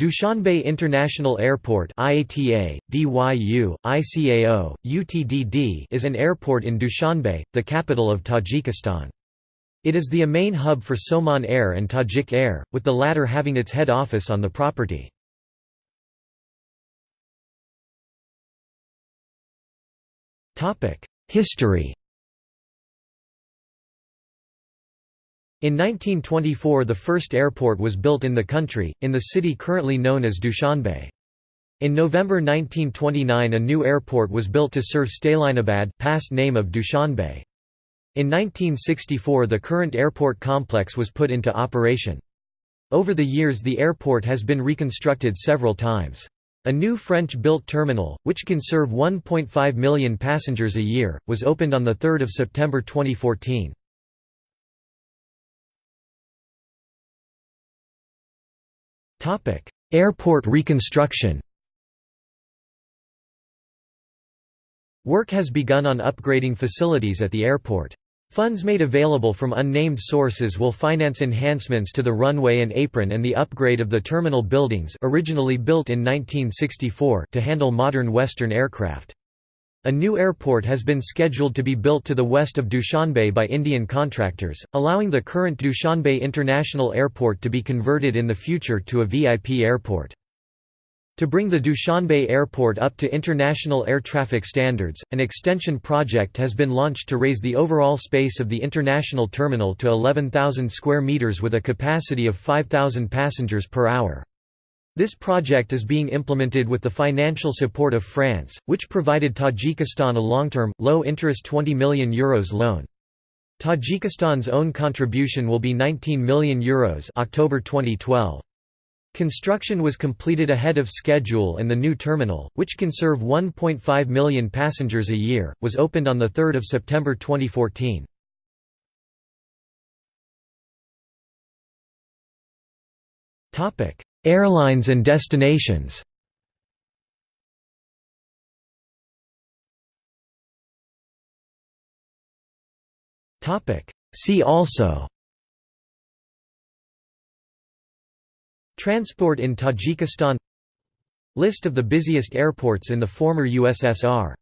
Dushanbe International Airport IATA, DYU, ICAO, UTDD is an airport in Dushanbe, the capital of Tajikistan. It is the main hub for Somon Air and Tajik Air, with the latter having its head office on the property. History In 1924 the first airport was built in the country, in the city currently known as Dushanbe. In November 1929 a new airport was built to serve Stalinabad past name of Dushanbe. In 1964 the current airport complex was put into operation. Over the years the airport has been reconstructed several times. A new French-built terminal, which can serve 1.5 million passengers a year, was opened on 3 September 2014. Airport reconstruction Work has begun on upgrading facilities at the airport. Funds made available from unnamed sources will finance enhancements to the runway and apron and the upgrade of the terminal buildings originally built in 1964 to handle modern Western aircraft. A new airport has been scheduled to be built to the west of Dushanbe by Indian contractors, allowing the current Dushanbe International Airport to be converted in the future to a VIP airport. To bring the Dushanbe Airport up to international air traffic standards, an extension project has been launched to raise the overall space of the international terminal to 11,000 square meters with a capacity of 5,000 passengers per hour. This project is being implemented with the financial support of France, which provided Tajikistan a long-term, low-interest €20 million Euros loan. Tajikistan's own contribution will be €19 million Euros October 2012. Construction was completed ahead of schedule and the new terminal, which can serve 1.5 million passengers a year, was opened on 3 September 2014. Topic: Airlines and destinations. See also Transport in Tajikistan List of the busiest airports in the former USSR